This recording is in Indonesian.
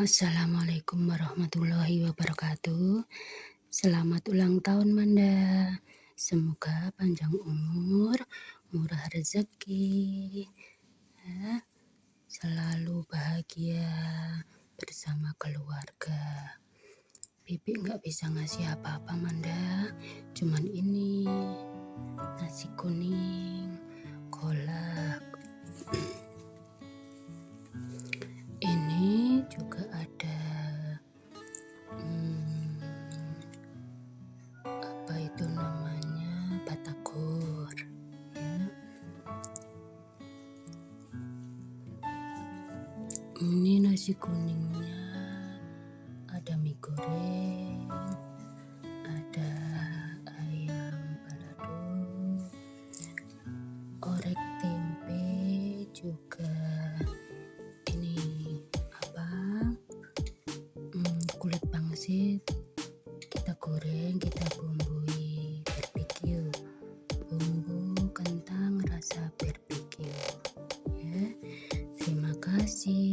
Assalamualaikum warahmatullahi wabarakatuh. Selamat ulang tahun Manda. Semoga panjang umur, murah rezeki, ya, selalu bahagia bersama keluarga. Bibi nggak bisa ngasih apa-apa Manda, cuman ini nasi kuning, ini nasi kuningnya. Ada mie goreng ada ayam balado orek tempe juga. Ini apa? Hmm, kulit pangsit. Kita goreng kita bumbui berpikir bumbu kentang rasa berpikir. ya. Terima kasih.